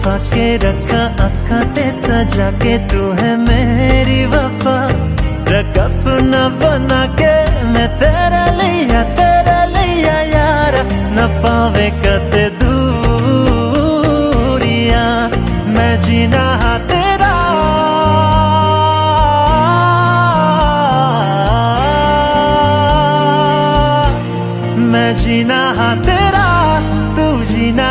छुपा के रखा अखा ते सजा के तू है मेरी वफा। रकफ न बना के मैं तेरा लिया तेरा लिया यार। न पावे कद दूरिया, मैं जीना हा तेरा। मैं जीना हा तेरा, तू जीना